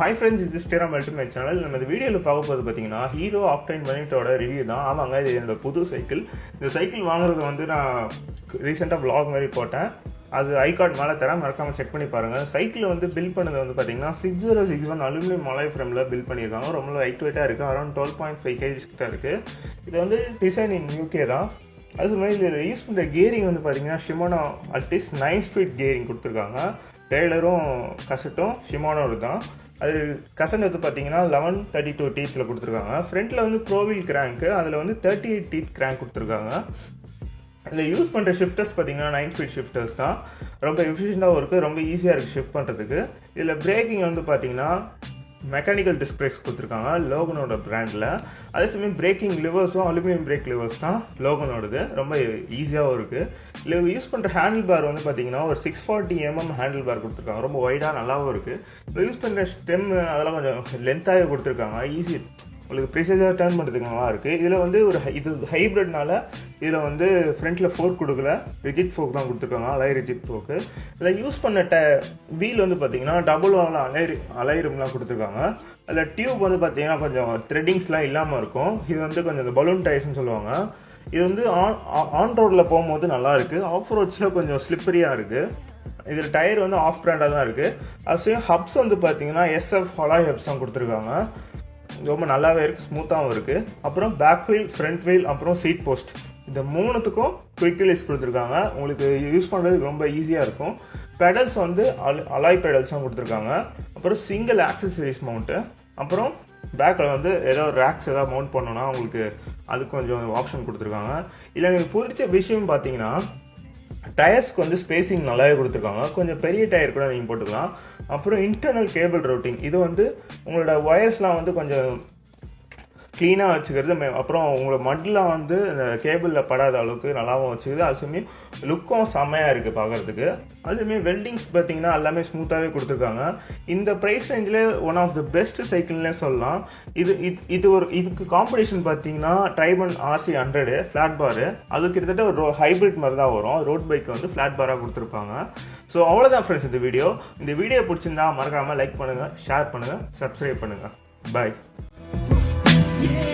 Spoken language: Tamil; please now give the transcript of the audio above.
ஹாய் ஃப்ரெண்ட்ஸ் இது ஸ்டேராம் மட்டும் சேனல் நம்ம இந்த வீடியோவில் பார்க்க போது பார்த்தீங்கன்னா ஹீரோ ஆப்டைன் பனிட்டோட ரிவ்யூ தான். ஆமாங்க இது என்னோட புது சைக்கிள் இந்த சைக்கிள் வாங்குறது வந்து நான் ரீசெண்டாக vlog மாதிரி போட்டேன். அது ஐ கார்டு மேலே தரேன். மறக்காமல் செக் பண்ணி பாருங்கள் சைக்கிள் வந்து பில் பண்ணது வந்து பார்த்தீங்கன்னா six zero six one aluminium மலை ஃப்ரேமில் பில் பண்ணியிருக்காங்க. ரொம்ப லைட் வெயிட்டாக இருக்குது around twelve point five KGs கிட்ட இருக்குது இது வந்து டிசைன் இன் யூகே தான். அது மாதிரி இதில் யூஸ் பண்ணுற கேரிங் வந்து பார்த்தீங்கன்னா Shimano at least nine speed gearing கொடுத்துருக்காங்க. டெய்லரும் கசட்டும் ஷிமானோடு தான். அது கசன் வந்து பார்த்தீங்கன்னா லெவன் தேர்ட்டி டூ டீத்தில் கொடுத்துருக்காங்க. ஃப்ரண்ட்டில் வந்து ப்ரோவில் கிராங்க்கு அதில் வந்து தேர்ட்டி எயிட் டீத் கிராங்க் கொடுத்துருக்காங்க. இதில் யூஸ் பண்ணுற ஷிஃப்டர்ஸ் பார்த்தீங்கன்னா நைன் ஸ்பீட் ஷிஃப்டர்ஸ் தான். ரொம்ப எஃபிஷியண்ட்டாகவும் இருக்குது ரொம்ப ஈஸியாக இருக்குது ஷிஃப்ட் பண்ணுறதுக்கு இதில் பிரேக்கிங் வந்து பார்த்தீங்கன்னா மெக்கானிக்கல் டிஸ்க் பிரேக்ஸ் கொடுத்துருக்காங்க லோகனோட பிராண்டில் அதே சமயம் பிரேக்கிங் லிவர்ஸும் அலுமினியம் பிரேக் லிவர்ஸ் தான் லோகனோடது. ரொம்ப ஈஸியாகவும் இருக்குது இதில் யூஸ் பண்ணுற ஹேண்டில் பார் வந்து பார்த்தீங்கன்னா ஒரு six forty MM handle bar கொடுத்துருக்காங்க. ரொம்ப ஒய்டாக நல்லாவும் இருக்குது யூஸ் பண்ணுற ஸ்டெம் அதெல்லாம் கொஞ்சம் லென்த்தாகவே கொடுத்துருக்காங்க. ஈஸி உங்களுக்கு ப்ரீசைஸாக டேர்ன் பண்ணுறதுக்கு நல்லா இருக்குது இதில் வந்து ஒரு இது ஹைப்ரிட்னால இதில் வந்து ஃப்ரண்ட்டில் ஃபோர்க் கொடுக்கல. ரிஜிட் ஃபோக் தான் கொடுத்துருக்காங்க. அலை ரிஜிட் ஃபோக்கு இதில் யூஸ் பண்ண ட வீல் வந்து பார்த்தீங்கன்னா டபுள் வாங்கில் அலை அலைரம்லாம் கொடுத்துருக்காங்க. அதில் டியூப் வந்து பார்த்தீங்கன்னா கொஞ்சம் த்ரெட்டிங்ஸ்லாம் இல்லாமல் இருக்கும். இது வந்து கொஞ்சம் இந்த பலூன் டயர்ஸ்னு சொல்லுவாங்க. இது வந்து ஆன் ஆன் ரோட்டில் போகும்போது நல்லாயிருக்கு ஆஃப் ரோட்ஸில் கொஞ்சம் ஸ்லிப்பரியாக இருக்குது இதில் டயர் வந்து ஆஃப் பிராண்டாக தான் இருக்குது அது ஹப்ஸ் வந்து பார்த்தீங்கன்னா எஸ்எஃப் ஹலாய் ஹப்ஸ் தான் கொடுத்துருக்காங்க. ரொம்ப நல்லாவே இருக்குது ஸ்மூத்தாகவும் இருக்குது அப்புறம் பேக் வீல் ஃப்ரண்ட் வீல் அப்புறம் சீட் போஸ்ட் இந்த மூணுத்துக்கும் குயிக் ரிலீஸ் கொடுத்துருக்காங்க. உங்களுக்கு யூஸ் பண்ணுறதுக்கு ரொம்ப ஈஸியாக இருக்கும். பெடல்ஸ் வந்து அல் அலாய் பெடல்ஸ் தான் கொடுத்துருக்காங்க. அப்புறம் சிங்கிள் ஆக்சசரிஸ் மவுண்ட்டு அப்புறம் பேக்கில் வந்து ஏதோ ரேக்ஸ் ஏதாவது மவுண்ட் பண்ணோன்னா உங்களுக்கு அது கொஞ்சம் ஆப்ஷன் கொடுத்துருக்காங்க. இல்லை எனக்கு பிடிச்ச விஷயம் பார்த்தீங்கன்னா டயர்ஸ்க்கு வந்து ஸ்பேசிங் நல்லாவே கொடுத்துருக்காங்க. கொஞ்சம் பெரிய டயர் கூட நீங்கள் போட்டுக்கலாம். அப்புறம் இன்டர்னல் கேபிள் ரூட்டிங் இது வந்து உங்களோட ஒயர்ஸ்லாம் வந்து கொஞ்சம் க்ளீனாக வச்சுக்கிறது மே- அப்புறம் உங்களோட மட்டில் வந்து இந்த கேபிளில் படாத அளவுக்கு நல்லாவும் வச்சுக்குது. அது லுக்கும் செம்மையாக இருக்குது பார்க்குறதுக்கு அது வெல்டிங்ஸ் பார்த்தீங்கன்னா எல்லாமே ஸ்மூத்தாகவே கொடுத்துருக்காங்க. இந்த ப்ரைஸ் ரேஞ்சில் ஒன் ஆஃப் த பெஸ்ட் சைக்கிள்னே சொல்லலாம். இது இது இது ஒரு இதுக்கு காம்படிஷன் பார்த்தீங்கன்னா ட்ரைபன் ஆர்சி ஹண்ட்ரடு ஃப்ளாட் பாரு அது கிட்டத்தட்ட ஒரு ஹைப்ரிட் மாதிரி தான் வரும். ரோட் பைக் வந்து ஃப்ளாட் பாராக கொடுத்துருப்பாங்க. ஸோ அவ்வளோதான் ஃப்ரெண்ட்ஸ் இந்த வீடியோ இந்த வீடியோ பிடிச்சிருந்தா மறக்காமல் லைக் பண்ணுங்கள் ஷேர் பண்ணுங்கள் சப்ஸ்கிரைப் பண்ணுங்கள் பாய் Yeah.